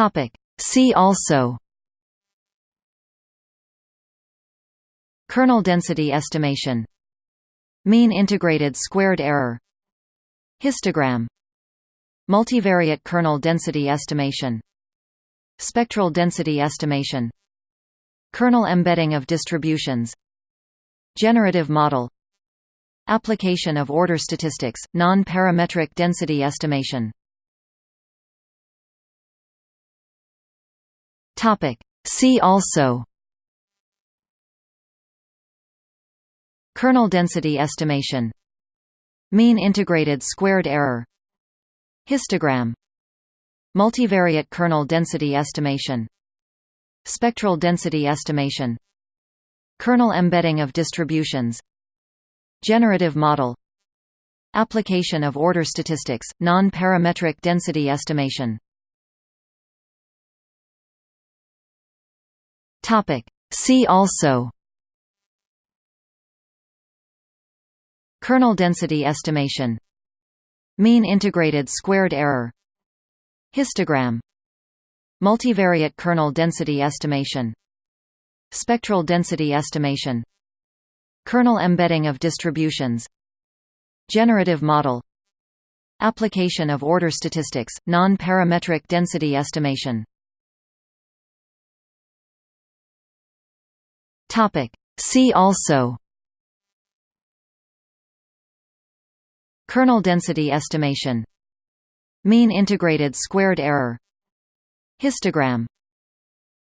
Topic. See also Kernel density estimation. Mean integrated squared error. Histogram. Multivariate kernel density estimation. Spectral density estimation. Kernel embedding of distributions. Generative model. Application of order statistics, non-parametric density estimation See also. Kernel density estimation. Mean integrated squared error. Histogram. Multivariate kernel density estimation. Spectral density estimation. Kernel embedding of distributions. Generative model. Application of order statistics, non-parametric density estimation See also Kernel density estimation Mean integrated squared error Histogram Multivariate kernel density estimation Spectral density estimation Kernel embedding of distributions Generative model Application of order statistics, non-parametric density estimation See also. Kernel density estimation. Mean integrated squared error. Histogram.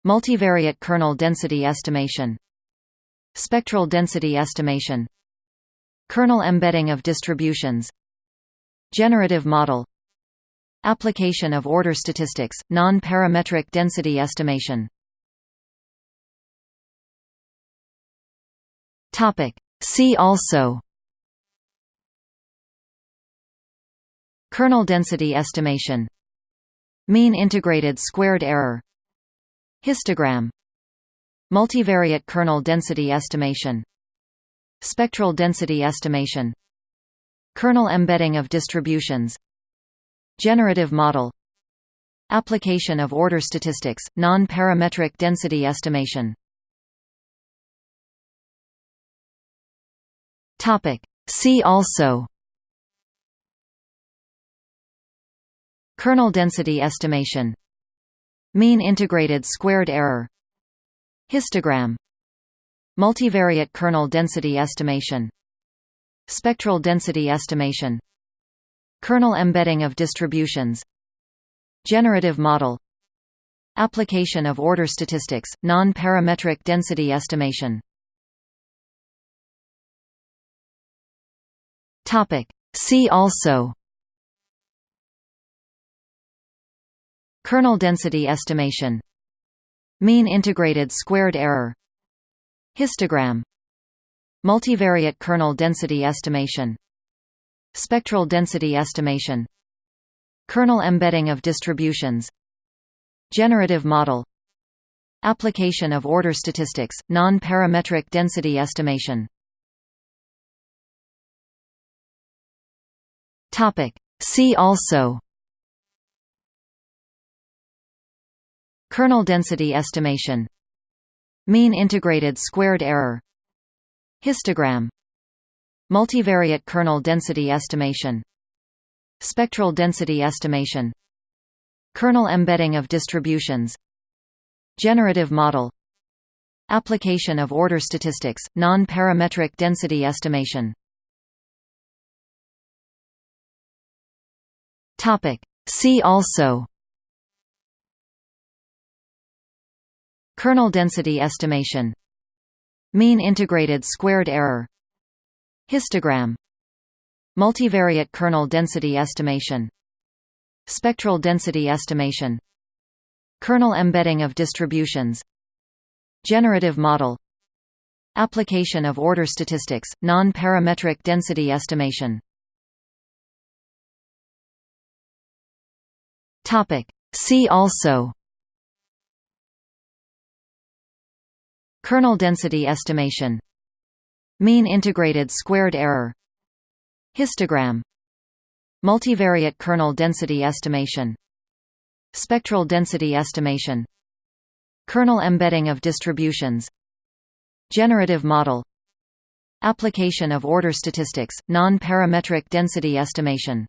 Multivariate kernel density estimation. Spectral density estimation. Kernel embedding of distributions. Generative model. Application of order statistics, non-parametric density estimation See also. Kernel density estimation. Mean integrated squared error. Histogram. Multivariate kernel density estimation. Spectral density estimation. Kernel embedding of distributions. Generative model. Application of order statistics, non-parametric density estimation See also Kernel density estimation Mean integrated squared error Histogram Multivariate kernel density estimation Spectral density estimation Kernel embedding of distributions Generative model Application of order statistics, non-parametric density estimation See also. Kernel density estimation. Mean integrated squared error. Histogram. Multivariate kernel density estimation. Spectral density estimation. Kernel embedding of distributions. Generative model. Application of order statistics, non-parametric density estimation See also. Kernel density estimation. Mean integrated squared error. Histogram. Multivariate kernel density estimation. Spectral density estimation. Kernel embedding of distributions. Generative model. Application of order statistics, non-parametric density estimation See also Kernel density estimation Mean integrated squared error Histogram Multivariate kernel density estimation Spectral density estimation Kernel embedding of distributions Generative model Application of order statistics, non-parametric density estimation See also. Kernel density estimation. Mean integrated squared error. Histogram. Multivariate kernel density estimation. Spectral density estimation. Kernel embedding of distributions. Generative model. Application of order statistics, non-parametric density estimation